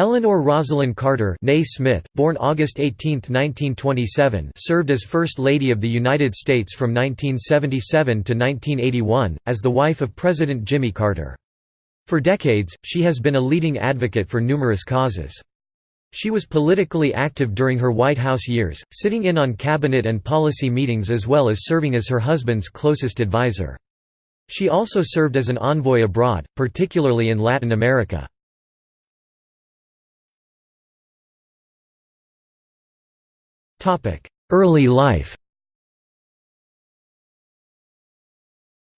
Eleanor Rosalynn Carter Smith, born August 18, 1927 served as First Lady of the United States from 1977 to 1981, as the wife of President Jimmy Carter. For decades, she has been a leading advocate for numerous causes. She was politically active during her White House years, sitting in on cabinet and policy meetings as well as serving as her husband's closest advisor. She also served as an envoy abroad, particularly in Latin America. Early life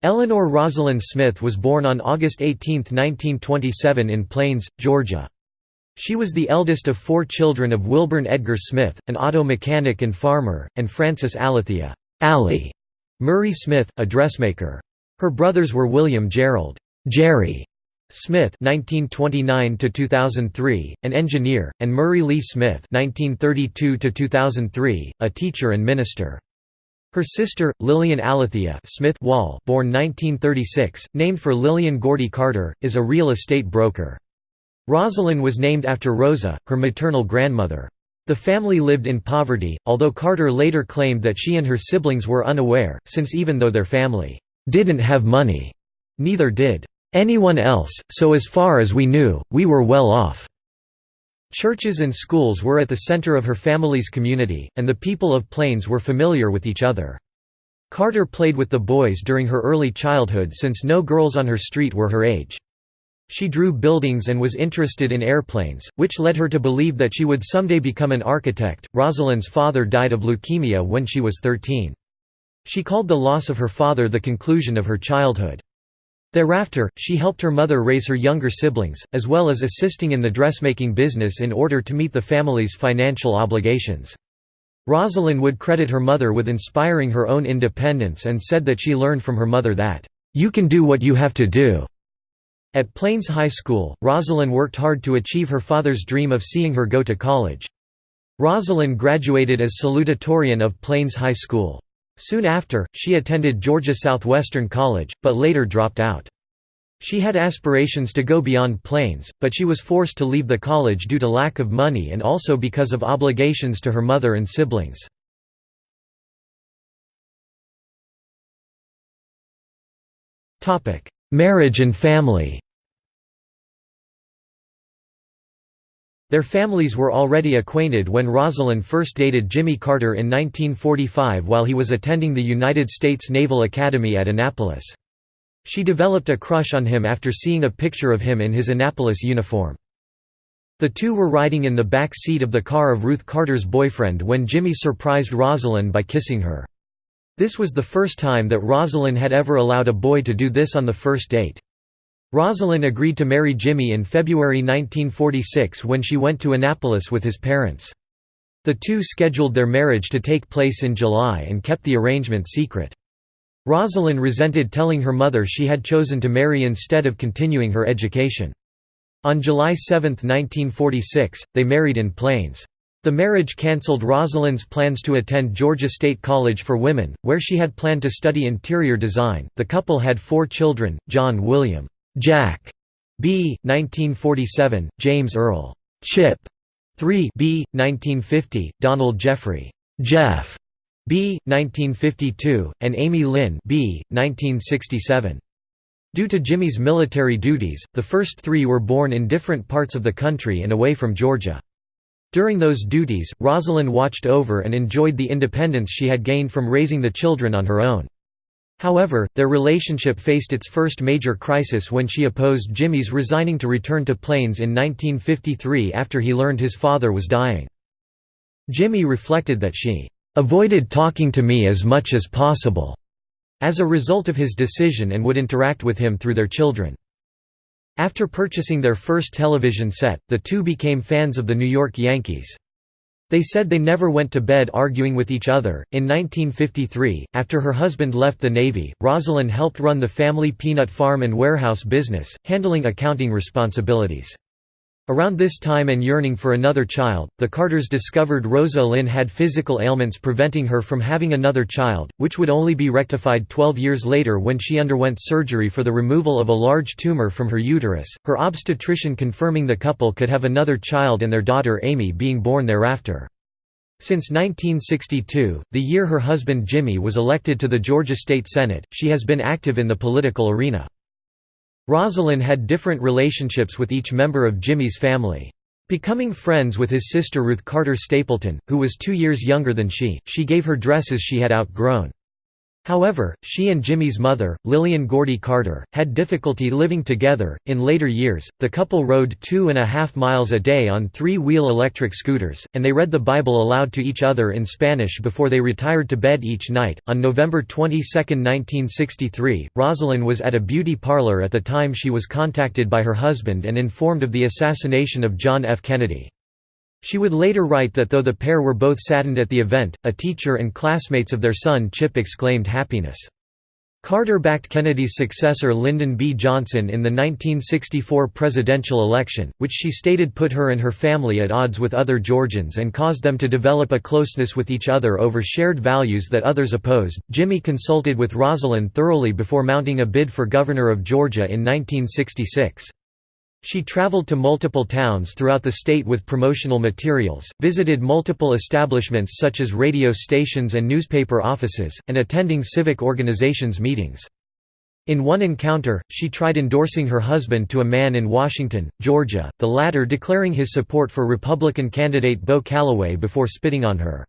Eleanor Rosalynn Smith was born on August 18, 1927 in Plains, Georgia. She was the eldest of four children of Wilburn Edgar Smith, an auto mechanic and farmer, and Frances Alethea Allie Murray Smith, a dressmaker. Her brothers were William Gerald Jerry Smith (1929–2003), an engineer, and Murray Lee Smith (1932–2003), a teacher and minister. Her sister, Lillian Alethea Smith Wall, born 1936, named for Lillian Gordy Carter, is a real estate broker. Rosalynn was named after Rosa, her maternal grandmother. The family lived in poverty, although Carter later claimed that she and her siblings were unaware, since even though their family didn't have money, neither did anyone else, so as far as we knew, we were well off." Churches and schools were at the center of her family's community, and the people of Plains were familiar with each other. Carter played with the boys during her early childhood since no girls on her street were her age. She drew buildings and was interested in airplanes, which led her to believe that she would someday become an architect. Rosalynn's father died of leukemia when she was 13. She called the loss of her father the conclusion of her childhood. Thereafter, she helped her mother raise her younger siblings, as well as assisting in the dressmaking business in order to meet the family's financial obligations. Rosalynn would credit her mother with inspiring her own independence and said that she learned from her mother that, "...you can do what you have to do." At Plains High School, Rosalynn worked hard to achieve her father's dream of seeing her go to college. Rosalynn graduated as salutatorian of Plains High School. Soon after, she attended Georgia Southwestern College, but later dropped out. She had aspirations to go beyond Plains, but she was forced to leave the college due to lack of money and also because of obligations to her mother and siblings. Marriage and family Their families were already acquainted when Rosalynn first dated Jimmy Carter in 1945 while he was attending the United States Naval Academy at Annapolis. She developed a crush on him after seeing a picture of him in his Annapolis uniform. The two were riding in the back seat of the car of Ruth Carter's boyfriend when Jimmy surprised Rosalynn by kissing her. This was the first time that Rosalynn had ever allowed a boy to do this on the first date. Rosalynn agreed to marry Jimmy in February 1946 when she went to Annapolis with his parents. The two scheduled their marriage to take place in July and kept the arrangement secret. Rosalynn resented telling her mother she had chosen to marry instead of continuing her education. On July 7, 1946, they married in Plains. The marriage cancelled Rosalynn's plans to attend Georgia State College for Women, where she had planned to study interior design. The couple had four children John William. Jack B. 1947, James Earl Chip 3 B. 1950, Donald Jeffrey Jeff B. 1952, and Amy Lynn B. 1967. Due to Jimmy's military duties, the first three were born in different parts of the country and away from Georgia. During those duties, Rosalynn watched over and enjoyed the independence she had gained from raising the children on her own. However, their relationship faced its first major crisis when she opposed Jimmy's resigning to return to Plains in 1953 after he learned his father was dying. Jimmy reflected that she "...avoided talking to me as much as possible." as a result of his decision and would interact with him through their children. After purchasing their first television set, the two became fans of the New York Yankees. They said they never went to bed arguing with each other. In 1953, after her husband left the Navy, Rosalynn helped run the family peanut farm and warehouse business, handling accounting responsibilities. Around this time and yearning for another child, the Carters discovered Rosalynn had physical ailments preventing her from having another child, which would only be rectified 12 years later when she underwent surgery for the removal of a large tumor from her uterus, her obstetrician confirming the couple could have another child and their daughter Amy being born thereafter. Since 1962, the year her husband Jimmy was elected to the Georgia State Senate, she has been active in the political arena. Rosalynn had different relationships with each member of Jimmy's family. Becoming friends with his sister Ruth Carter Stapleton, who was two years younger than she, she gave her dresses she had outgrown. However, she and Jimmy's mother, Lillian Gordy Carter, had difficulty living together. In later years, the couple rode two and a half miles a day on three wheel electric scooters, and they read the Bible aloud to each other in Spanish before they retired to bed each night. On November 22, 1963, Rosalynn was at a beauty parlor at the time she was contacted by her husband and informed of the assassination of John F. Kennedy. She would later write that though the pair were both saddened at the event, a teacher and classmates of their son Chip exclaimed happiness. Carter backed Kennedy's successor Lyndon B. Johnson in the 1964 presidential election, which she stated put her and her family at odds with other Georgians and caused them to develop a closeness with each other over shared values that others opposed. Jimmy consulted with Rosalind thoroughly before mounting a bid for governor of Georgia in 1966. She traveled to multiple towns throughout the state with promotional materials, visited multiple establishments such as radio stations and newspaper offices, and attending civic organizations meetings. In one encounter, she tried endorsing her husband to a man in Washington, Georgia, the latter declaring his support for Republican candidate Bo Callaway before spitting on her.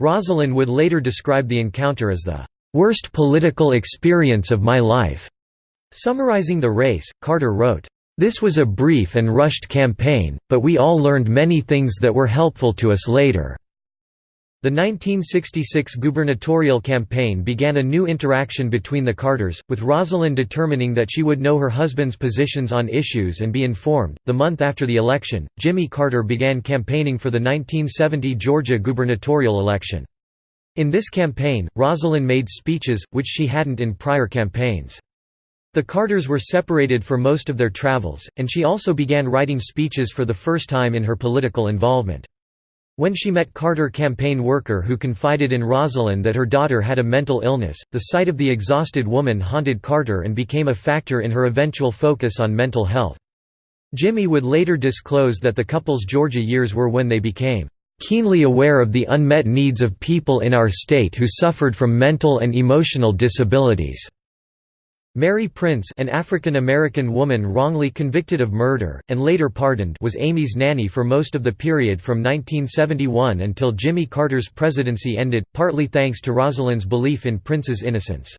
Rosalynn would later describe the encounter as the "...worst political experience of my life." Summarizing the race, Carter wrote, this was a brief and rushed campaign, but we all learned many things that were helpful to us later. The 1966 gubernatorial campaign began a new interaction between the Carters, with Rosalynn determining that she would know her husband's positions on issues and be informed. The month after the election, Jimmy Carter began campaigning for the 1970 Georgia gubernatorial election. In this campaign, Rosalynn made speeches, which she hadn't in prior campaigns. The Carters were separated for most of their travels, and she also began writing speeches for the first time in her political involvement. When she met Carter campaign worker who confided in Rosalynn that her daughter had a mental illness, the sight of the exhausted woman haunted Carter and became a factor in her eventual focus on mental health. Jimmy would later disclose that the couple's Georgia years were when they became keenly aware of the unmet needs of people in our state who suffered from mental and emotional disabilities. Mary Prince an African-American woman wrongly convicted of murder, and later pardoned was Amy's nanny for most of the period from 1971 until Jimmy Carter's presidency ended, partly thanks to Rosalynn's belief in Prince's innocence.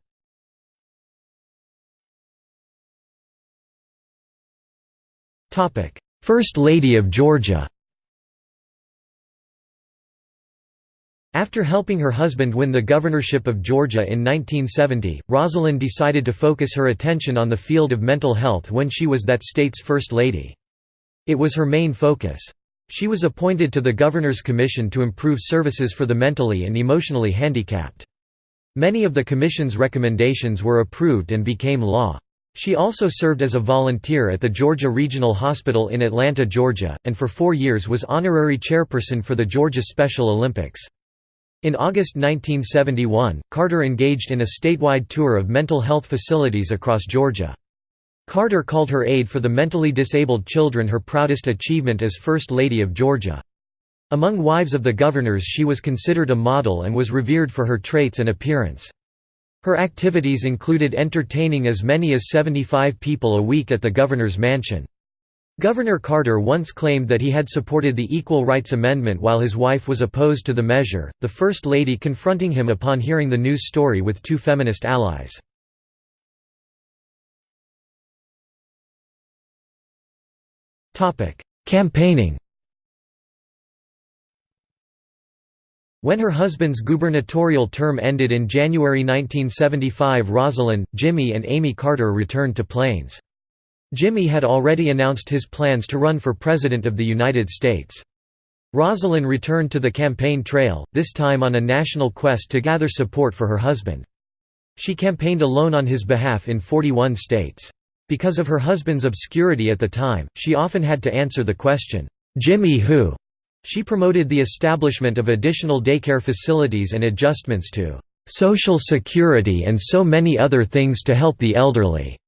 First Lady of Georgia After helping her husband win the governorship of Georgia in 1970, Rosalynn decided to focus her attention on the field of mental health when she was that state's First Lady. It was her main focus. She was appointed to the Governor's Commission to improve services for the mentally and emotionally handicapped. Many of the Commission's recommendations were approved and became law. She also served as a volunteer at the Georgia Regional Hospital in Atlanta, Georgia, and for four years was honorary chairperson for the Georgia Special Olympics. In August 1971, Carter engaged in a statewide tour of mental health facilities across Georgia. Carter called her aid for the mentally disabled children her proudest achievement as First Lady of Georgia. Among wives of the governors she was considered a model and was revered for her traits and appearance. Her activities included entertaining as many as 75 people a week at the governor's mansion. Governor Carter once claimed that he had supported the Equal Rights Amendment while his wife was opposed to the measure, the First Lady confronting him upon hearing the news story with two feminist allies. Campaigning When her husband's gubernatorial term ended in January 1975 Rosalynn, Jimmy and Amy Carter returned to Plains. Jimmy had already announced his plans to run for President of the United States. Rosalynn returned to the campaign trail, this time on a national quest to gather support for her husband. She campaigned alone on his behalf in 41 states. Because of her husband's obscurity at the time, she often had to answer the question, "'Jimmy who?' She promoted the establishment of additional daycare facilities and adjustments to "'Social Security and so many other things to help the elderly'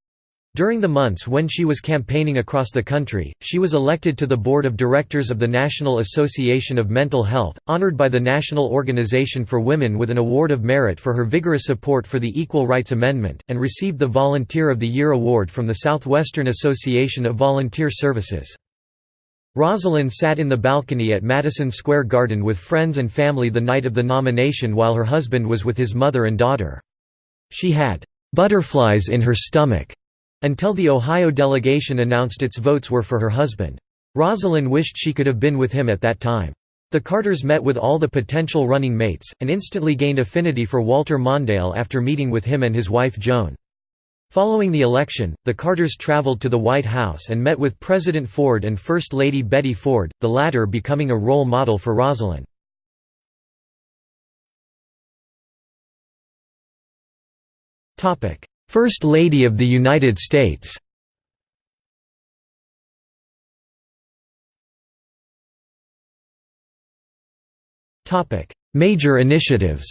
During the months when she was campaigning across the country, she was elected to the board of directors of the National Association of Mental Health, honored by the National Organization for Women with an Award of Merit for her vigorous support for the Equal Rights Amendment, and received the Volunteer of the Year award from the Southwestern Association of Volunteer Services. Rosalynn sat in the balcony at Madison Square Garden with friends and family the night of the nomination while her husband was with his mother and daughter. She had "'butterflies in her stomach' Until the Ohio delegation announced its votes were for her husband. Rosalynn wished she could have been with him at that time. The Carters met with all the potential running mates, and instantly gained affinity for Walter Mondale after meeting with him and his wife Joan. Following the election, the Carters traveled to the White House and met with President Ford and First Lady Betty Ford, the latter becoming a role model for Rosalynn. First Lady of the United States. Major initiatives.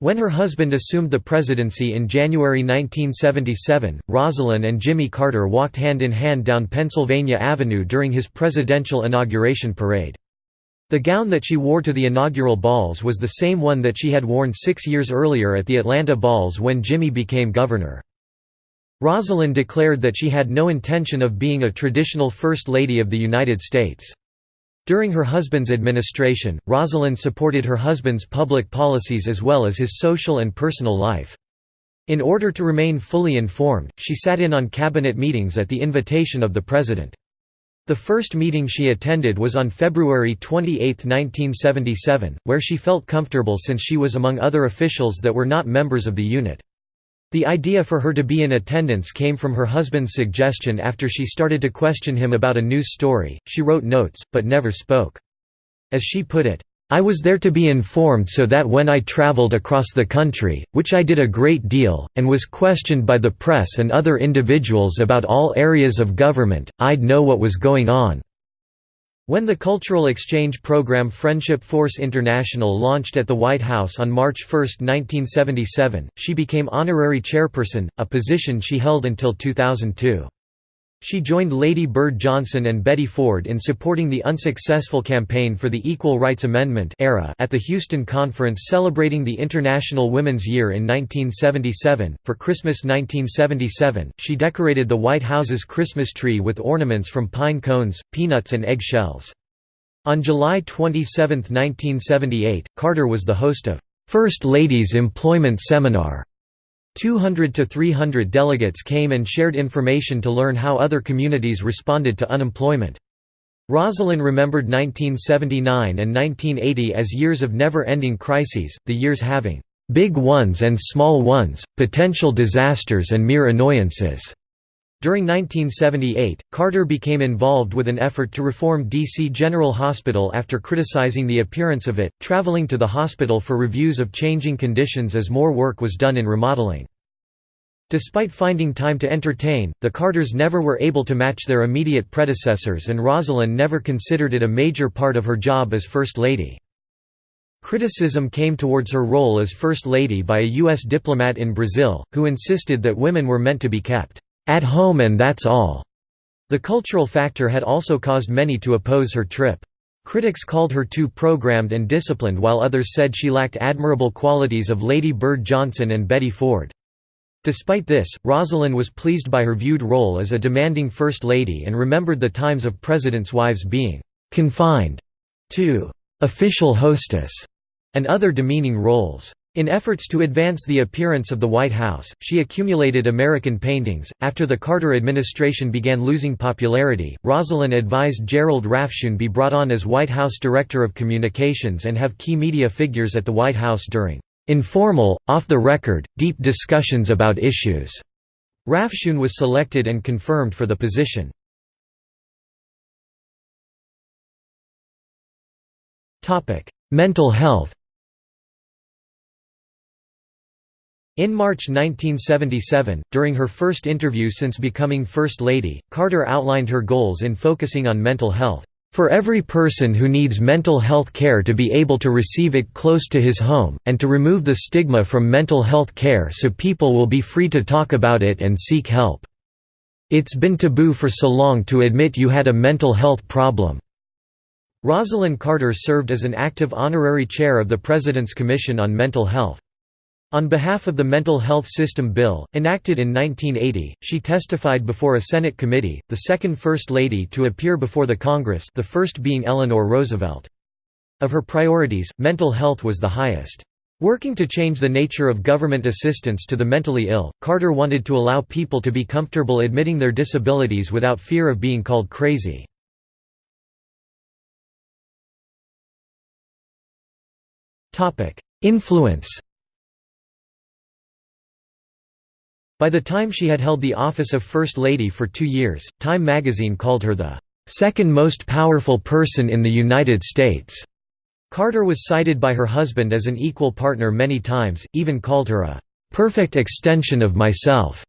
When her husband assumed the presidency in January 1977, Rosalynn and Jimmy Carter walked hand in hand down Pennsylvania Avenue during his presidential inauguration parade. The gown that she wore to the inaugural balls was the same one that she had worn six years earlier at the Atlanta balls when Jimmy became governor. Rosalynn declared that she had no intention of being a traditional First Lady of the United States. During her husband's administration, Rosalynn supported her husband's public policies as well as his social and personal life. In order to remain fully informed, she sat in on cabinet meetings at the invitation of the president. The first meeting she attended was on February 28, 1977, where she felt comfortable since she was among other officials that were not members of the unit. The idea for her to be in attendance came from her husband's suggestion after she started to question him about a news story. She wrote notes, but never spoke. As she put it, I was there to be informed so that when I traveled across the country, which I did a great deal, and was questioned by the press and other individuals about all areas of government, I'd know what was going on." When the cultural exchange program Friendship Force International launched at the White House on March 1, 1977, she became honorary chairperson, a position she held until 2002. She joined Lady Bird Johnson and Betty Ford in supporting the unsuccessful campaign for the Equal Rights Amendment era at the Houston Conference celebrating the International Women's Year in 1977. For Christmas 1977, she decorated the White House's Christmas tree with ornaments from pine cones, peanuts and egg shells. On July 27, 1978, Carter was the host of First Ladies Employment Seminar 200 to 300 delegates came and shared information to learn how other communities responded to unemployment. Rosalynn remembered 1979 and 1980 as years of never-ending crises, the years having big ones and small ones, potential disasters and mere annoyances. During 1978, Carter became involved with an effort to reform D.C. General Hospital after criticizing the appearance of it, traveling to the hospital for reviews of changing conditions as more work was done in remodeling. Despite finding time to entertain, the Carters never were able to match their immediate predecessors and Rosalynn never considered it a major part of her job as First Lady. Criticism came towards her role as First Lady by a U.S. diplomat in Brazil, who insisted that women were meant to be kept at home and that's all. The cultural factor had also caused many to oppose her trip. Critics called her too programmed and disciplined while others said she lacked admirable qualities of Lady Bird Johnson and Betty Ford. Despite this, Rosalynn was pleased by her viewed role as a demanding First Lady and remembered the times of presidents' wives being «confined» to «official hostess» and other demeaning roles. In efforts to advance the appearance of the White House, she accumulated American paintings. After the Carter administration began losing popularity, Rosalynn advised Gerald Rafshoon be brought on as White House Director of Communications and have key media figures at the White House during informal, off-the-record, deep discussions about issues. Rafshoon was selected and confirmed for the position. Mental health In March 1977, during her first interview since becoming First Lady, Carter outlined her goals in focusing on mental health. For every person who needs mental health care to be able to receive it close to his home, and to remove the stigma from mental health care so people will be free to talk about it and seek help. It's been taboo for so long to admit you had a mental health problem. Rosalynn Carter served as an active honorary chair of the President's Commission on Mental Health. On behalf of the Mental Health System Bill, enacted in 1980, she testified before a Senate committee, the second First Lady to appear before the Congress the first being Eleanor Roosevelt. Of her priorities, mental health was the highest. Working to change the nature of government assistance to the mentally ill, Carter wanted to allow people to be comfortable admitting their disabilities without fear of being called crazy. Influence By the time she had held the office of First Lady for two years, Time magazine called her the second most powerful person in the United States. Carter was cited by her husband as an equal partner many times, even called her a perfect extension of myself.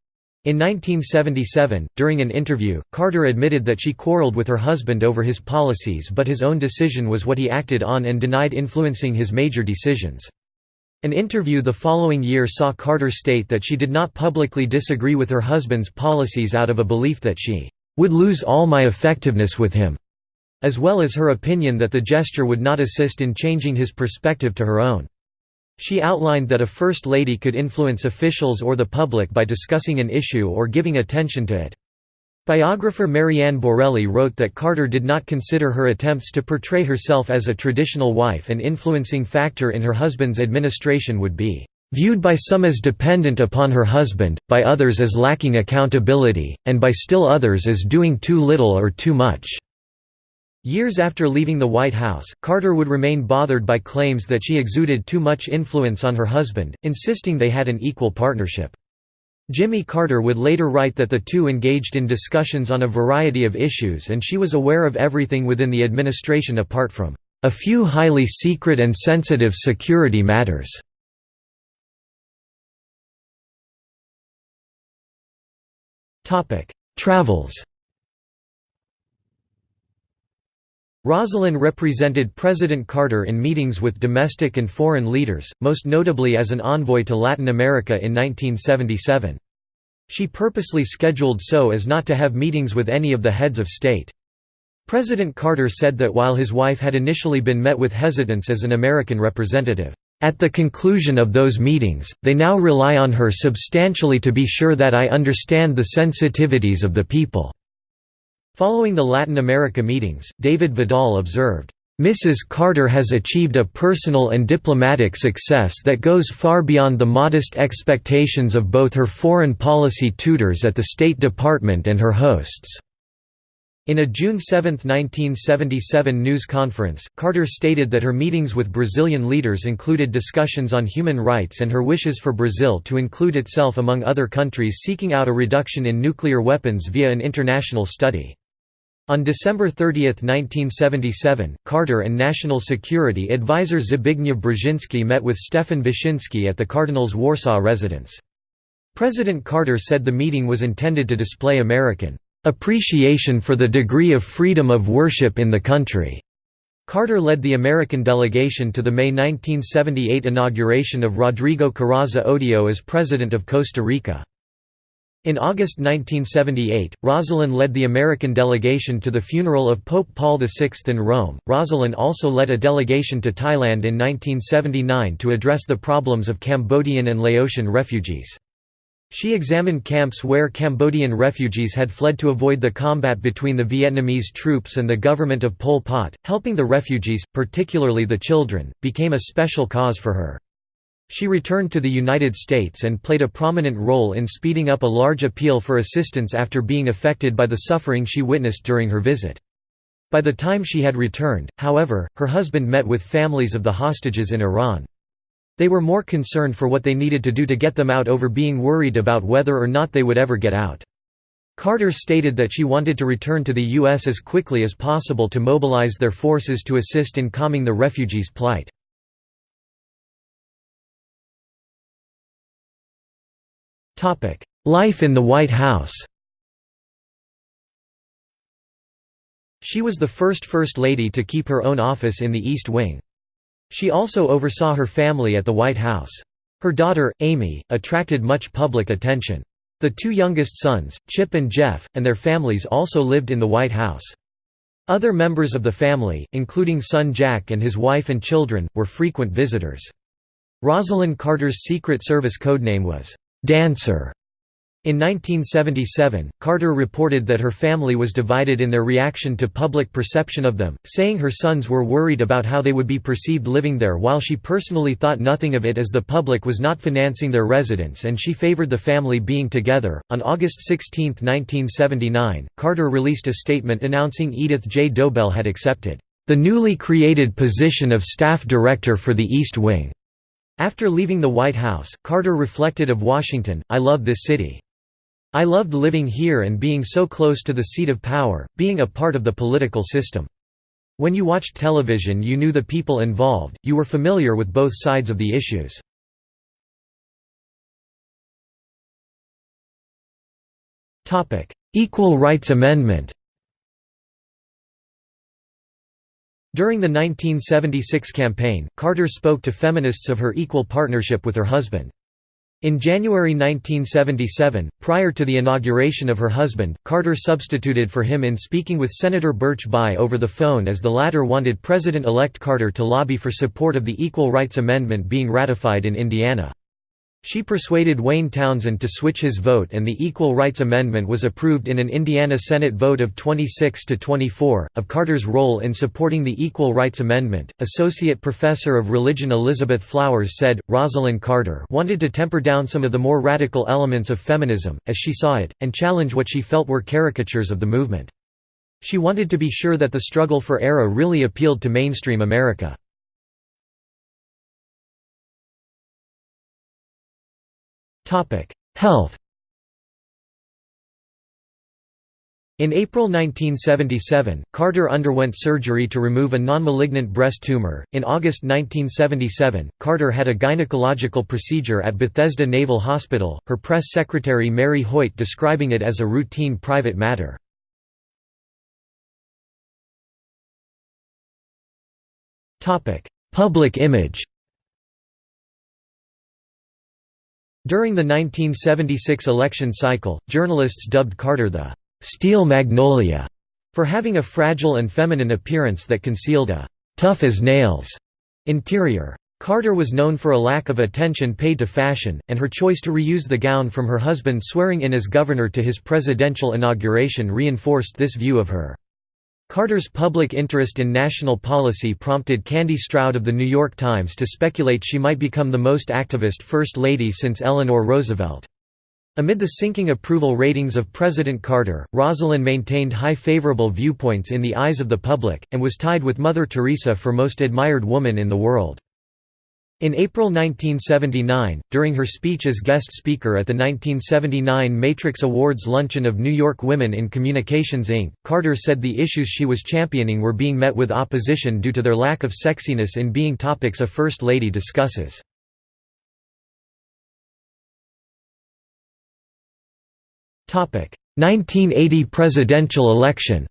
In 1977, during an interview, Carter admitted that she quarreled with her husband over his policies but his own decision was what he acted on and denied influencing his major decisions. An interview the following year saw Carter state that she did not publicly disagree with her husband's policies out of a belief that she would lose all my effectiveness with him, as well as her opinion that the gesture would not assist in changing his perspective to her own. She outlined that a First Lady could influence officials or the public by discussing an issue or giving attention to it. Biographer MaryAnne Borrelli wrote that Carter did not consider her attempts to portray herself as a traditional wife an influencing factor in her husband's administration would be viewed by some as dependent upon her husband, by others as lacking accountability, and by still others as doing too little or too much." Years after leaving the White House, Carter would remain bothered by claims that she exuded too much influence on her husband, insisting they had an equal partnership. Jimmy Carter would later write that the two engaged in discussions on a variety of issues and she was aware of everything within the administration apart from a few highly secret and sensitive security matters. Travels Rosalynn represented President Carter in meetings with domestic and foreign leaders, most notably as an envoy to Latin America in 1977. She purposely scheduled so as not to have meetings with any of the heads of state. President Carter said that while his wife had initially been met with hesitance as an American representative, "...at the conclusion of those meetings, they now rely on her substantially to be sure that I understand the sensitivities of the people." Following the Latin America meetings, David Vidal observed, Mrs. Carter has achieved a personal and diplomatic success that goes far beyond the modest expectations of both her foreign policy tutors at the State Department and her hosts. In a June 7, 1977 news conference, Carter stated that her meetings with Brazilian leaders included discussions on human rights and her wishes for Brazil to include itself among other countries seeking out a reduction in nuclear weapons via an international study. On December 30, 1977, Carter and National Security Advisor Zbigniew Brzezinski met with Stefan Wyszynski at the Cardinal's Warsaw residence. President Carter said the meeting was intended to display American appreciation for the degree of freedom of worship in the country. Carter led the American delegation to the May 1978 inauguration of Rodrigo Carazo Odio as President of Costa Rica. In August 1978, Rosalynn led the American delegation to the funeral of Pope Paul VI in Rome. Rosalynn also led a delegation to Thailand in 1979 to address the problems of Cambodian and Laotian refugees. She examined camps where Cambodian refugees had fled to avoid the combat between the Vietnamese troops and the government of Pol Pot. Helping the refugees, particularly the children, became a special cause for her. She returned to the United States and played a prominent role in speeding up a large appeal for assistance after being affected by the suffering she witnessed during her visit. By the time she had returned, however, her husband met with families of the hostages in Iran. They were more concerned for what they needed to do to get them out over being worried about whether or not they would ever get out. Carter stated that she wanted to return to the U.S. as quickly as possible to mobilize their forces to assist in calming the refugees' plight. Life in the White House She was the first First Lady to keep her own office in the East Wing. She also oversaw her family at the White House. Her daughter, Amy, attracted much public attention. The two youngest sons, Chip and Jeff, and their families also lived in the White House. Other members of the family, including son Jack and his wife and children, were frequent visitors. Rosalynn Carter's Secret Service codename was, "'Dancer' In 1977, Carter reported that her family was divided in their reaction to public perception of them, saying her sons were worried about how they would be perceived living there while she personally thought nothing of it as the public was not financing their residence and she favored the family being together. On August 16, 1979, Carter released a statement announcing Edith J. Dobelle had accepted the newly created position of staff director for the East Wing. After leaving the White House, Carter reflected of Washington, I love this city. I loved living here and being so close to the seat of power, being a part of the political system. When you watched television you knew the people involved, you were familiar with both sides of the issues. Equal Rights Amendment During the 1976 campaign, Carter spoke to feminists of her equal partnership with her husband. In January 1977, prior to the inauguration of her husband, Carter substituted for him in speaking with Senator Birch Bayh over the phone as the latter wanted President-elect Carter to lobby for support of the Equal Rights Amendment being ratified in Indiana. She persuaded Wayne Townsend to switch his vote and the Equal Rights Amendment was approved in an Indiana Senate vote of 26 to 24. Of Carter's role in supporting the Equal Rights Amendment, Associate Professor of Religion Elizabeth Flowers said, Rosalynn Carter wanted to temper down some of the more radical elements of feminism, as she saw it, and challenge what she felt were caricatures of the movement. She wanted to be sure that the struggle for ERA really appealed to mainstream America. Health In April 1977, Carter underwent surgery to remove a non-malignant breast tumor. In August 1977, Carter had a gynecological procedure at Bethesda Naval Hospital, her press secretary Mary Hoyt describing it as a routine private matter. Public image During the 1976 election cycle, journalists dubbed Carter the «steel magnolia» for having a fragile and feminine appearance that concealed a «tough as nails» interior. Carter was known for a lack of attention paid to fashion, and her choice to reuse the gown from her husband swearing in as governor to his presidential inauguration reinforced this view of her. Carter's public interest in national policy prompted Candy Stroud of The New York Times to speculate she might become the most activist First Lady since Eleanor Roosevelt. Amid the sinking approval ratings of President Carter, Rosalynn maintained high favorable viewpoints in the eyes of the public, and was tied with Mother Teresa for most admired woman in the world. In April 1979, during her speech as guest speaker at the 1979 Matrix Awards luncheon of New York Women in Communications Inc., Carter said the issues she was championing were being met with opposition due to their lack of sexiness in being topics a First Lady discusses. Topic: 1980 presidential election.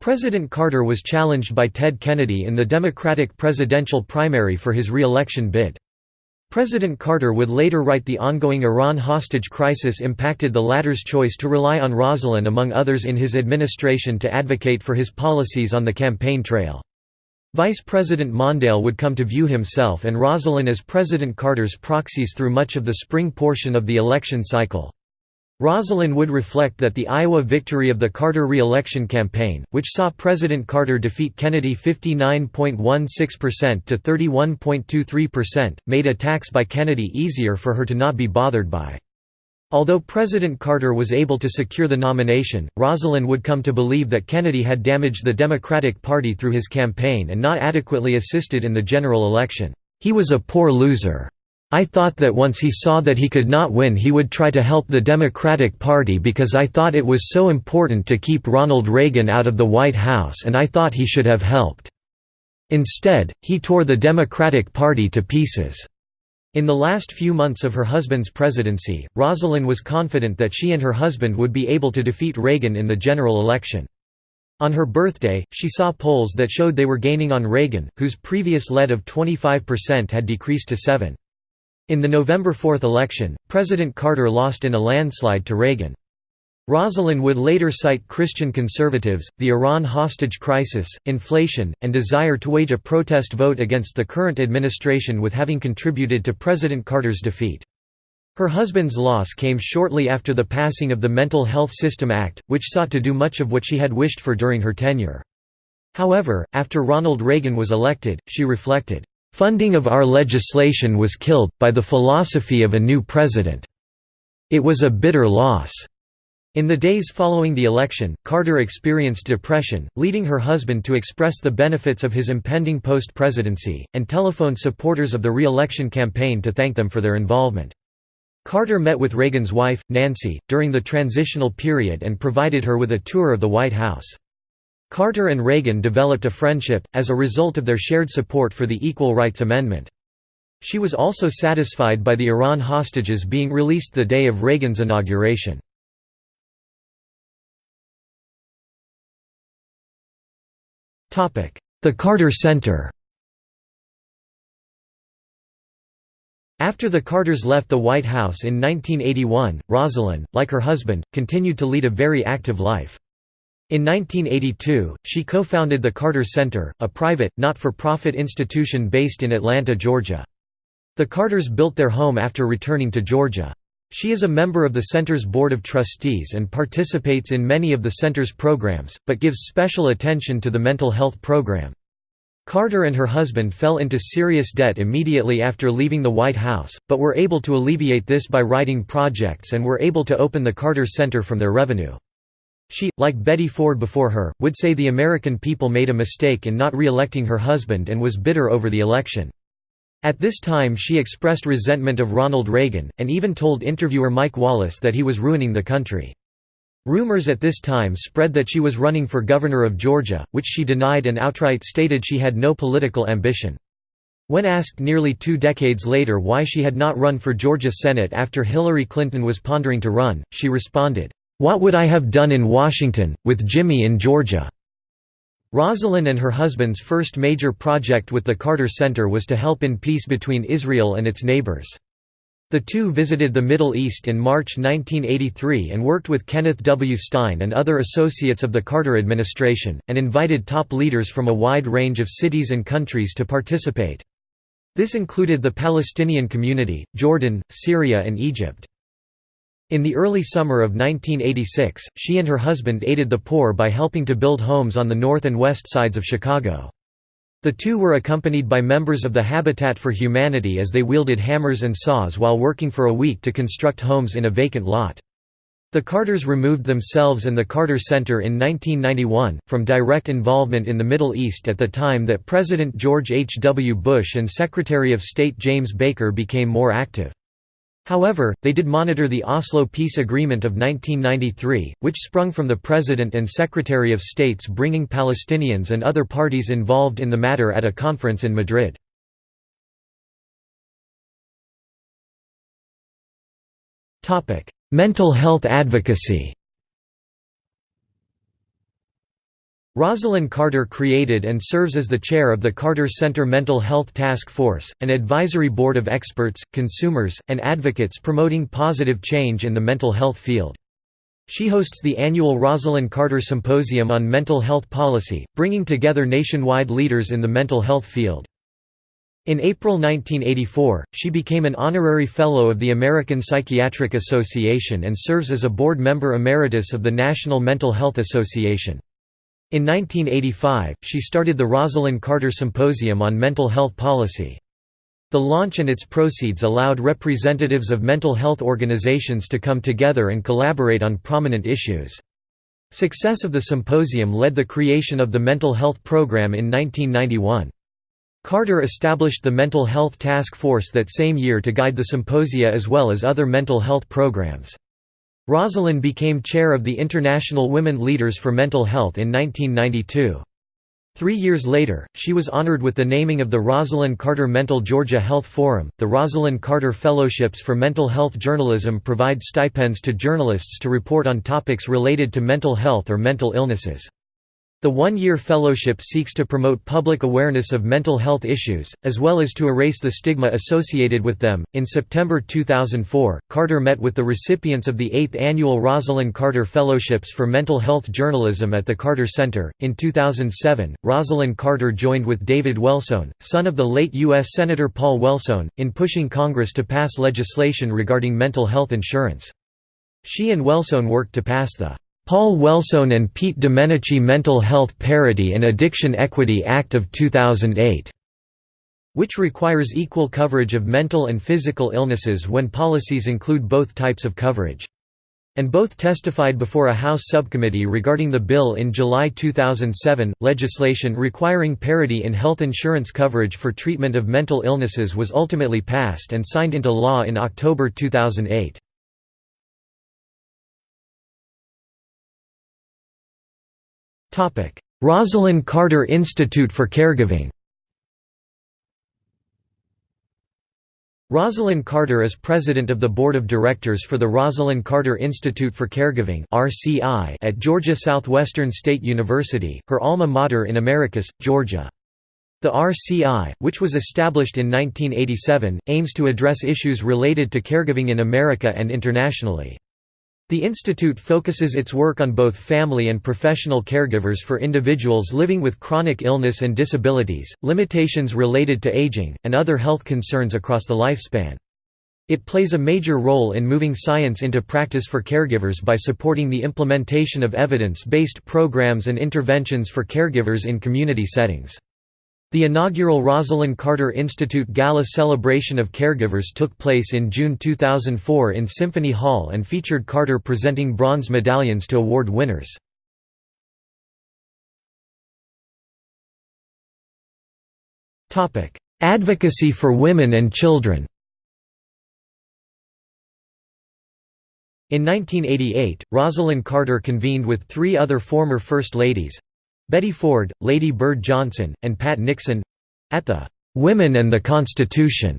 President Carter was challenged by Ted Kennedy in the Democratic presidential primary for his re-election bid. President Carter would later write the ongoing Iran hostage crisis impacted the latter's choice to rely on Rosalynn among others in his administration to advocate for his policies on the campaign trail. Vice President Mondale would come to view himself and Rosalynn as President Carter's proxies through much of the spring portion of the election cycle. Rosalynn would reflect that the Iowa victory of the Carter re-election campaign, which saw President Carter defeat Kennedy 59.16% to 31.23%, made attacks by Kennedy easier for her to not be bothered by. Although President Carter was able to secure the nomination, Rosalynn would come to believe that Kennedy had damaged the Democratic Party through his campaign and not adequately assisted in the general election. He was a poor loser. I thought that once he saw that he could not win he would try to help the Democratic Party because I thought it was so important to keep Ronald Reagan out of the White House and I thought he should have helped. Instead, he tore the Democratic Party to pieces. In the last few months of her husband's presidency, Rosalynn was confident that she and her husband would be able to defeat Reagan in the general election. On her birthday, she saw polls that showed they were gaining on Reagan, whose previous lead of 25% had decreased to 7. In the November 4 election, President Carter lost in a landslide to Reagan. Rosalynn would later cite Christian conservatives, the Iran hostage crisis, inflation, and desire to wage a protest vote against the current administration with having contributed to President Carter's defeat. Her husband's loss came shortly after the passing of the Mental Health System Act, which sought to do much of what she had wished for during her tenure. However, after Ronald Reagan was elected, she reflected, "...funding of our legislation was killed, by the philosophy of a new president. It was a bitter loss." In the days following the election, Carter experienced depression, leading her husband to express the benefits of his impending post-presidency, and telephoned supporters of the re-election campaign to thank them for their involvement. Carter met with Reagan's wife, Nancy, during the transitional period and provided her with a tour of the White House. Carter and Reagan developed a friendship, as a result of their shared support for the Equal Rights Amendment. She was also satisfied by the Iran hostages being released the day of Reagan's inauguration. The Carter Center After the Carters left the White House in 1981, Rosalynn, like her husband, continued to lead a very active life. In 1982, she co-founded the Carter Center, a private, not-for-profit institution based in Atlanta, Georgia. The Carters built their home after returning to Georgia. She is a member of the Center's Board of Trustees and participates in many of the Center's programs, but gives special attention to the mental health program. Carter and her husband fell into serious debt immediately after leaving the White House, but were able to alleviate this by writing projects and were able to open the Carter Center from their revenue. She, like Betty Ford before her, would say the American people made a mistake in not re-electing her husband and was bitter over the election. At this time she expressed resentment of Ronald Reagan, and even told interviewer Mike Wallace that he was ruining the country. Rumors at this time spread that she was running for governor of Georgia, which she denied and outright stated she had no political ambition. When asked nearly two decades later why she had not run for Georgia Senate after Hillary Clinton was pondering to run, she responded, "'What would I have done in Washington, with Jimmy in Georgia?' Rosalynn and her husband's first major project with the Carter Center was to help in peace between Israel and its neighbors. The two visited the Middle East in March 1983 and worked with Kenneth W. Stein and other associates of the Carter administration, and invited top leaders from a wide range of cities and countries to participate. This included the Palestinian community, Jordan, Syria and Egypt. In the early summer of 1986, she and her husband aided the poor by helping to build homes on the north and west sides of Chicago. The two were accompanied by members of the Habitat for Humanity as they wielded hammers and saws while working for a week to construct homes in a vacant lot. The Carters removed themselves and the Carter Center in 1991, from direct involvement in the Middle East at the time that President George H. W. Bush and Secretary of State James Baker became more active. However, they did monitor the Oslo Peace Agreement of 1993, which sprung from the President and Secretary of State's bringing Palestinians and other parties involved in the matter at a conference in Madrid. Mental health advocacy Rosalynn Carter created and serves as the chair of the Carter Center Mental Health Task Force, an advisory board of experts, consumers, and advocates promoting positive change in the mental health field. She hosts the annual Rosalynn Carter Symposium on Mental Health Policy, bringing together nationwide leaders in the mental health field. In April 1984, she became an honorary fellow of the American Psychiatric Association and serves as a board member emeritus of the National Mental Health Association. In 1985, she started the Rosalynn Carter Symposium on Mental Health Policy. The launch and its proceeds allowed representatives of mental health organizations to come together and collaborate on prominent issues. Success of the symposium led the creation of the Mental Health Program in 1991. Carter established the Mental Health Task Force that same year to guide the symposia as well as other mental health programs. Rosalynn became chair of the International Women Leaders for Mental Health in 1992. Three years later, she was honored with the naming of the Rosalynn Carter Mental Georgia Health Forum. The Rosalynn Carter Fellowships for Mental Health Journalism provide stipends to journalists to report on topics related to mental health or mental illnesses. The one-year fellowship seeks to promote public awareness of mental health issues, as well as to erase the stigma associated with them. In September 2004, Carter met with the recipients of the 8th annual Rosalynn Carter Fellowships for Mental Health Journalism at the Carter Center. In 2007, Rosalynn Carter joined with David Wellstone, son of the late U.S. Senator Paul Wellstone, in pushing Congress to pass legislation regarding mental health insurance. She and Wellstone worked to pass the Paul Wellstone and Pete Domenici Mental Health Parity and Addiction Equity Act of 2008, which requires equal coverage of mental and physical illnesses when policies include both types of coverage. And both testified before a House subcommittee regarding the bill in July 2007. Legislation requiring parity in health insurance coverage for treatment of mental illnesses was ultimately passed and signed into law in October 2008. Rosalynn Carter Institute for Caregiving Rosalynn Carter is president of the board of directors for the Rosalynn Carter Institute for Caregiving (RCI) at Georgia Southwestern State University, her alma mater in Americus, Georgia. The RCI, which was established in 1987, aims to address issues related to caregiving in America and internationally. The institute focuses its work on both family and professional caregivers for individuals living with chronic illness and disabilities, limitations related to aging, and other health concerns across the lifespan. It plays a major role in moving science into practice for caregivers by supporting the implementation of evidence-based programs and interventions for caregivers in community settings. The inaugural Rosalynn Carter Institute Gala Celebration of Caregivers took place in June 2004 in Symphony Hall and featured Carter presenting bronze medallions to award winners. Advocacy for women and children In 1988, Rosalynn Carter convened with three other former First Ladies, Betty Ford, Lady Bird Johnson, and Pat Nixon—at the "'Women and the Constitution'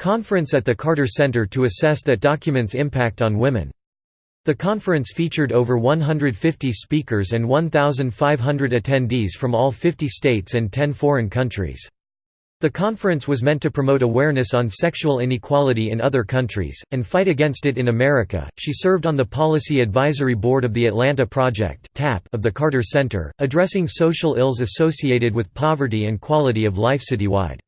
conference at the Carter Center to assess that document's impact on women. The conference featured over 150 speakers and 1,500 attendees from all 50 states and 10 foreign countries. The conference was meant to promote awareness on sexual inequality in other countries, and fight against it in America. She served on the Policy Advisory Board of the Atlanta Project of the Carter Center, addressing social ills associated with poverty and quality of life citywide.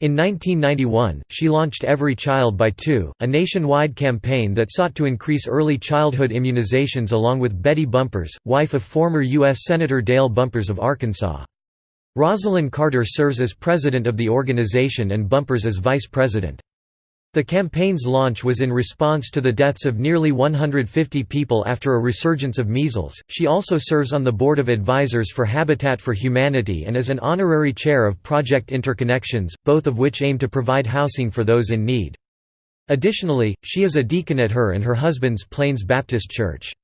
In 1991, she launched Every Child by Two, a nationwide campaign that sought to increase early childhood immunizations along with Betty Bumpers, wife of former U.S. Senator Dale Bumpers of Arkansas. Rosalynn Carter serves as president of the organization and Bumpers as vice president. The campaign's launch was in response to the deaths of nearly 150 people after a resurgence of measles. She also serves on the board of advisors for Habitat for Humanity and is an honorary chair of Project Interconnections, both of which aim to provide housing for those in need. Additionally, she is a deacon at her and her husband's Plains Baptist Church.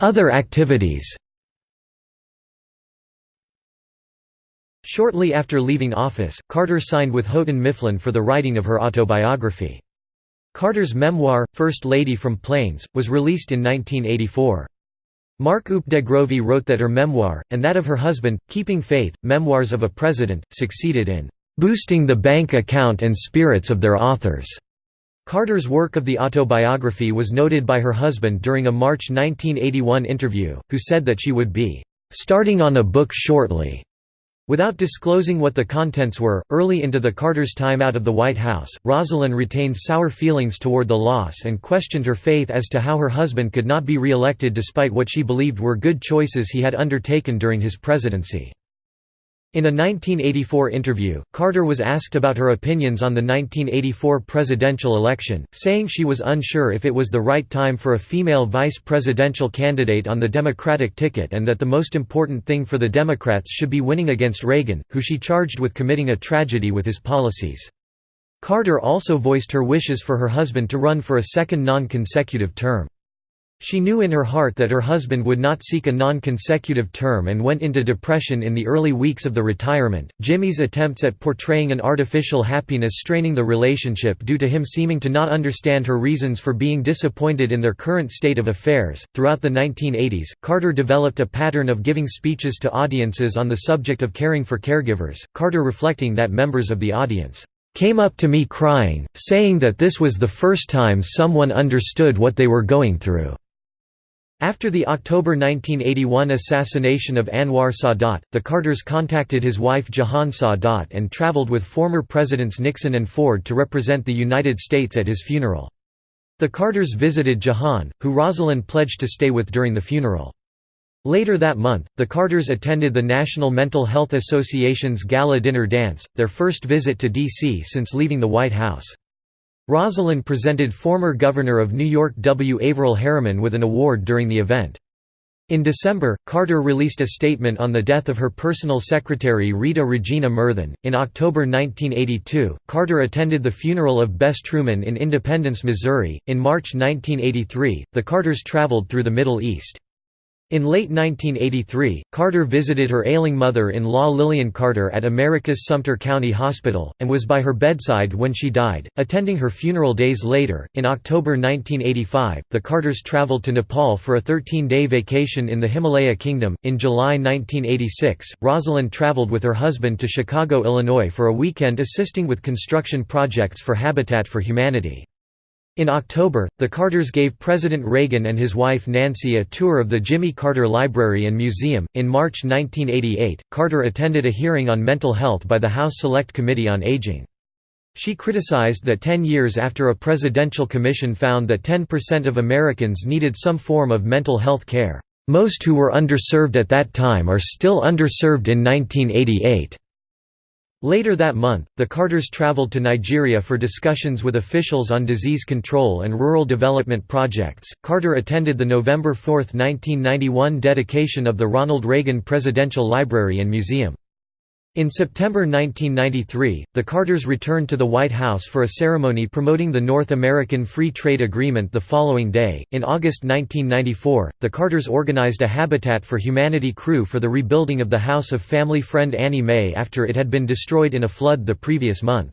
Other activities Shortly after leaving office, Carter signed with Houghton Mifflin for the writing of her autobiography. Carter's memoir, First Lady from Plains, was released in 1984. Mark Updegrove wrote that her memoir, and that of her husband, Keeping Faith, Memoirs of a President, succeeded in "...boosting the bank account and spirits of their authors." Carter's work of the autobiography was noted by her husband during a March 1981 interview, who said that she would be "...starting on a book shortly." Without disclosing what the contents were, early into the Carter's time out of the White House, Rosalynn retained sour feelings toward the loss and questioned her faith as to how her husband could not be re-elected despite what she believed were good choices he had undertaken during his presidency. In a 1984 interview, Carter was asked about her opinions on the 1984 presidential election, saying she was unsure if it was the right time for a female vice presidential candidate on the Democratic ticket and that the most important thing for the Democrats should be winning against Reagan, who she charged with committing a tragedy with his policies. Carter also voiced her wishes for her husband to run for a second non-consecutive term. She knew in her heart that her husband would not seek a non consecutive term and went into depression in the early weeks of the retirement. Jimmy's attempts at portraying an artificial happiness straining the relationship due to him seeming to not understand her reasons for being disappointed in their current state of affairs. Throughout the 1980s, Carter developed a pattern of giving speeches to audiences on the subject of caring for caregivers, Carter reflecting that members of the audience came up to me crying, saying that this was the first time someone understood what they were going through. After the October 1981 assassination of Anwar Sadat, the Carters contacted his wife Jehan Sadat and traveled with former Presidents Nixon and Ford to represent the United States at his funeral. The Carters visited Jehan, who Rosalynn pledged to stay with during the funeral. Later that month, the Carters attended the National Mental Health Association's gala dinner dance, their first visit to D.C. since leaving the White House. Rosalynn presented former Governor of New York W. Averell Harriman with an award during the event. In December, Carter released a statement on the death of her personal secretary Rita Regina Murthan. In October 1982, Carter attended the funeral of Bess Truman in Independence, Missouri. In March 1983, the Carters traveled through the Middle East. In late 1983, Carter visited her ailing mother-in-law Lillian Carter at Americus Sumter County Hospital, and was by her bedside when she died, attending her funeral days later. In October 1985, the Carters traveled to Nepal for a 13-day vacation in the Himalaya Kingdom. In July 1986, Rosalynn traveled with her husband to Chicago, Illinois for a weekend assisting with construction projects for Habitat for Humanity. In October, the Carters gave President Reagan and his wife Nancy a tour of the Jimmy Carter Library and Museum. In March 1988, Carter attended a hearing on mental health by the House Select Committee on Aging. She criticized that 10 years after a presidential commission found that 10% of Americans needed some form of mental health care, most who were underserved at that time are still underserved in 1988. Later that month, the Carters traveled to Nigeria for discussions with officials on disease control and rural development projects. Carter attended the November 4, 1991 dedication of the Ronald Reagan Presidential Library and Museum. In September 1993, the Carters returned to the White House for a ceremony promoting the North American Free Trade Agreement the following day. In August 1994, the Carters organized a Habitat for Humanity crew for the rebuilding of the house of family friend Annie Mae after it had been destroyed in a flood the previous month.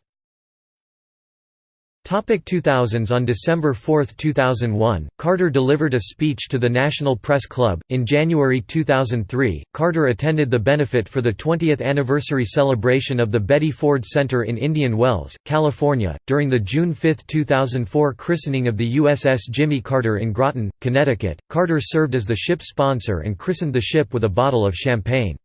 Topic 2000s On December 4, 2001, Carter delivered a speech to the National Press Club. In January 2003, Carter attended the benefit for the 20th anniversary celebration of the Betty Ford Center in Indian Wells, California, during the June 5, 2004 christening of the USS Jimmy Carter in Groton, Connecticut. Carter served as the ship sponsor and christened the ship with a bottle of champagne.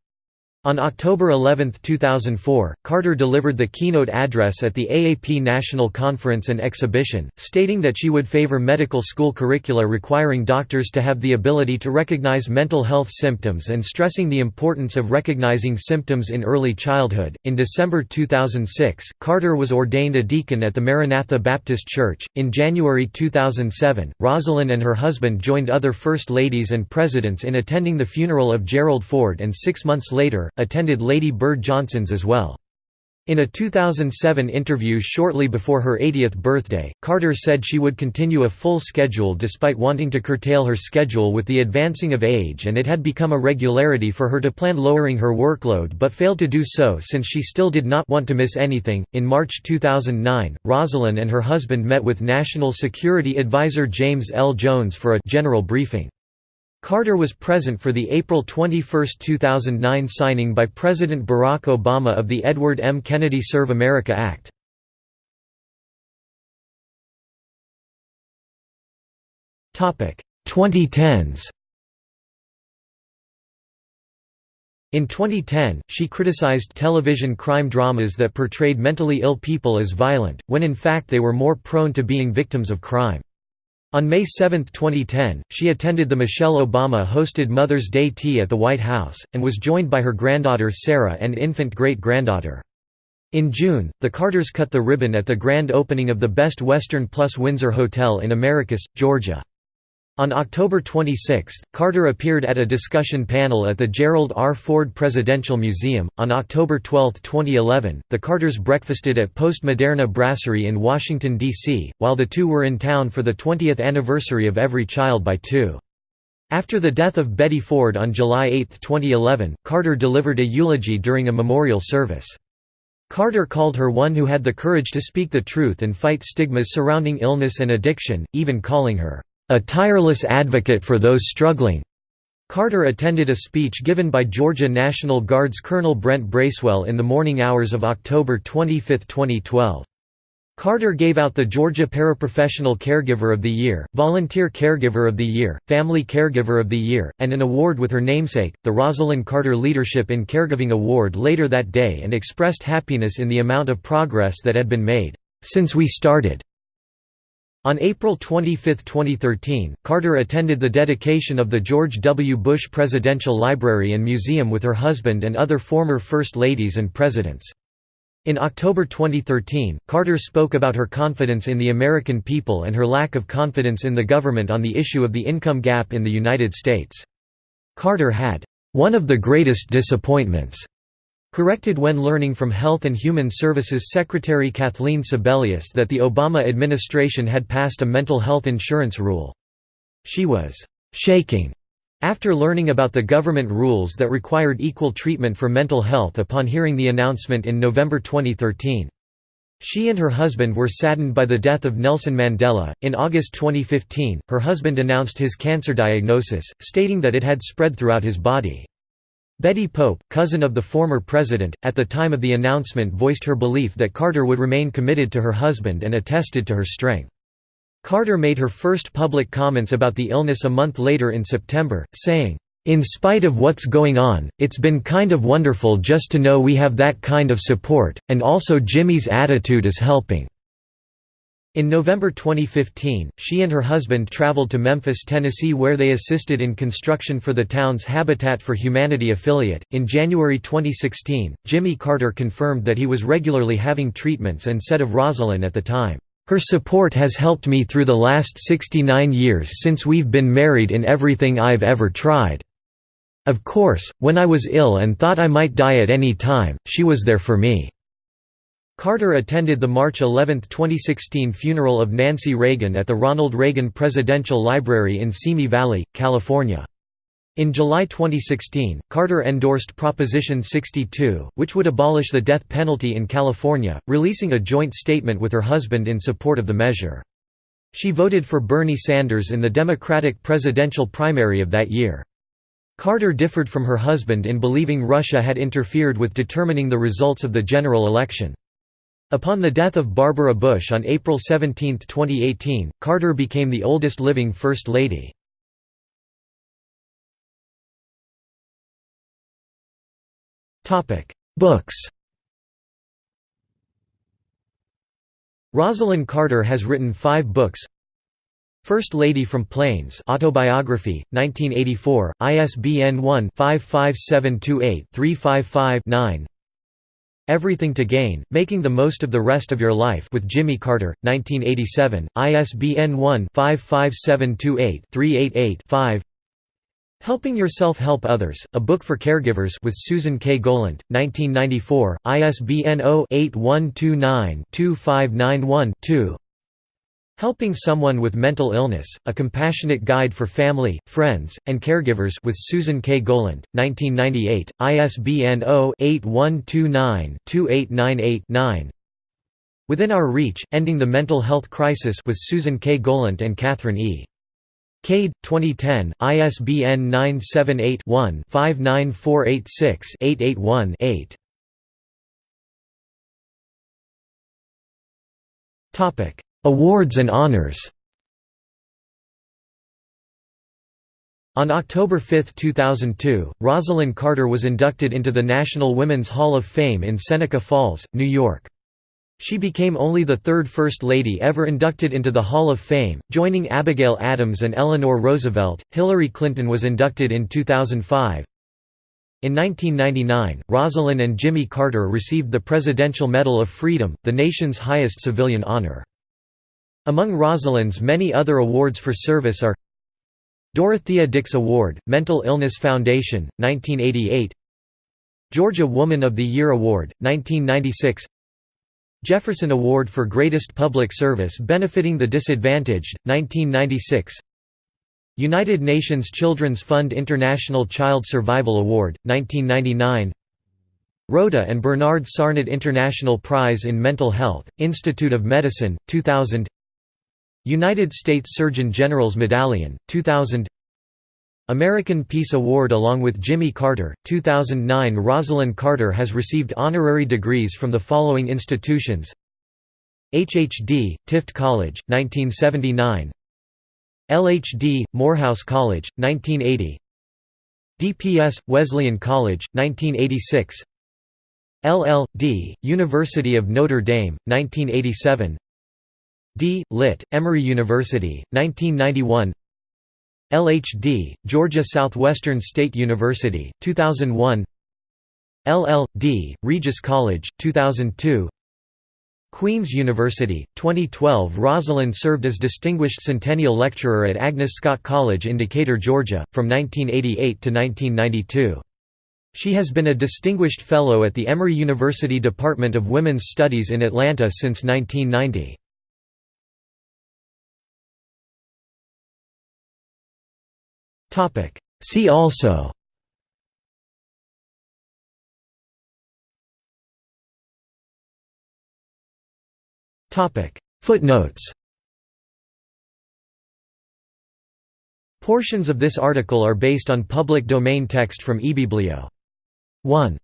On October 11, 2004, Carter delivered the keynote address at the AAP National Conference and Exhibition, stating that she would favor medical school curricula requiring doctors to have the ability to recognize mental health symptoms and stressing the importance of recognizing symptoms in early childhood. In December 2006, Carter was ordained a deacon at the Maranatha Baptist Church. In January 2007, Rosalynn and her husband joined other First Ladies and Presidents in attending the funeral of Gerald Ford and six months later, attended Lady Bird Johnson's as well. In a 2007 interview shortly before her 80th birthday, Carter said she would continue a full schedule despite wanting to curtail her schedule with the advancing of age and it had become a regularity for her to plan lowering her workload but failed to do so since she still did not want to miss anything. In March 2009, Rosalynn and her husband met with National Security Advisor James L. Jones for a general briefing. Carter was present for the April 21, 2009 signing by President Barack Obama of the Edward M. Kennedy Serve America Act. Topic 2010s. In 2010, she criticized television crime dramas that portrayed mentally ill people as violent, when in fact they were more prone to being victims of crime. On May 7, 2010, she attended the Michelle Obama-hosted Mother's Day tea at the White House, and was joined by her granddaughter Sarah and infant great-granddaughter. In June, the Carters cut the ribbon at the grand opening of the Best Western Plus Windsor Hotel in Americus, Georgia. On October 26, Carter appeared at a discussion panel at the Gerald R. Ford Presidential Museum. On October 12, 2011, the Carters breakfasted at Post Moderna Brasserie in Washington, D.C., while the two were in town for the 20th anniversary of Every Child by Two. After the death of Betty Ford on July 8, 2011, Carter delivered a eulogy during a memorial service. Carter called her one who had the courage to speak the truth and fight stigmas surrounding illness and addiction, even calling her a tireless advocate for those struggling. Carter attended a speech given by Georgia National Guard's Colonel Brent Bracewell in the morning hours of October 25, 2012. Carter gave out the Georgia Paraprofessional Caregiver of the Year, Volunteer Caregiver of the Year, Family Caregiver of the Year, and an award with her namesake, the Rosalynn Carter Leadership in Caregiving Award later that day and expressed happiness in the amount of progress that had been made, "...since we started." On April 25, 2013, Carter attended the dedication of the George W. Bush Presidential Library and Museum with her husband and other former First Ladies and Presidents. In October 2013, Carter spoke about her confidence in the American people and her lack of confidence in the government on the issue of the income gap in the United States. Carter had, "...one of the greatest disappointments," Corrected when learning from Health and Human Services Secretary Kathleen Sebelius that the Obama administration had passed a mental health insurance rule. She was «shaking» after learning about the government rules that required equal treatment for mental health upon hearing the announcement in November 2013. She and her husband were saddened by the death of Nelson Mandela. In August 2015, her husband announced his cancer diagnosis, stating that it had spread throughout his body. Betty Pope, cousin of the former president, at the time of the announcement voiced her belief that Carter would remain committed to her husband and attested to her strength. Carter made her first public comments about the illness a month later in September, saying, "...in spite of what's going on, it's been kind of wonderful just to know we have that kind of support, and also Jimmy's attitude is helping." In November 2015, she and her husband traveled to Memphis, Tennessee, where they assisted in construction for the town's Habitat for Humanity affiliate. In January 2016, Jimmy Carter confirmed that he was regularly having treatments and said of Rosalynn at the time, Her support has helped me through the last 69 years since we've been married in everything I've ever tried. Of course, when I was ill and thought I might die at any time, she was there for me. Carter attended the March 11, 2016 funeral of Nancy Reagan at the Ronald Reagan Presidential Library in Simi Valley, California. In July 2016, Carter endorsed Proposition 62, which would abolish the death penalty in California, releasing a joint statement with her husband in support of the measure. She voted for Bernie Sanders in the Democratic presidential primary of that year. Carter differed from her husband in believing Russia had interfered with determining the results of the general election. Upon the death of Barbara Bush on April 17, 2018, Carter became the oldest living First Lady. Books. Rosalynn Carter has written five books. First Lady from Plains Autobiography, 1984, ISBN 1-55728-355-9 Everything to Gain, Making the Most of the Rest of Your Life with Jimmy Carter, 1987, ISBN 1-55728-388-5 Helping Yourself Help Others, A Book for Caregivers with Susan K. Golant, 1994, ISBN 0-8129-2591-2 Helping Someone with Mental Illness, A Compassionate Guide for Family, Friends, and Caregivers with Susan K. Golant, 1998, ISBN 0-8129-2898-9 Within Our Reach, Ending the Mental Health Crisis with Susan K. Golant and Catherine E. Cade, 2010, ISBN 978 one 59486 881 8 Topic Awards and honors On October 5, 2002, Rosalynn Carter was inducted into the National Women's Hall of Fame in Seneca Falls, New York. She became only the third First Lady ever inducted into the Hall of Fame, joining Abigail Adams and Eleanor Roosevelt. Hillary Clinton was inducted in 2005. In 1999, Rosalynn and Jimmy Carter received the Presidential Medal of Freedom, the nation's highest civilian honor. Among Rosalynn's many other awards for service are Dorothea Dix Award, Mental Illness Foundation, 1988 Georgia Woman of the Year Award, 1996 Jefferson Award for Greatest Public Service Benefiting the Disadvantaged, 1996 United Nations Children's Fund International Child Survival Award, 1999 Rhoda and Bernard Sarnat International Prize in Mental Health, Institute of Medicine, 2000 United States Surgeon General's Medallion, 2000 American Peace Award along with Jimmy Carter, 2009 Rosalynn Carter has received honorary degrees from the following institutions. HHD, Tift College, 1979 LHD, Morehouse College, 1980 DPS, Wesleyan College, 1986 LL.D., University of Notre Dame, 1987 D. Lit., Emory University, 1991 LHD, Georgia Southwestern State University, 2001 LL.D., Regis College, 2002 Queen's University, 2012 Rosalynn served as Distinguished Centennial Lecturer at Agnes Scott College in Decatur, Georgia, from 1988 to 1992. She has been a Distinguished Fellow at the Emory University Department of Women's Studies in Atlanta since 1990. See also Topic. Footnotes Portions of this article are based on public domain text from eBiblio. 1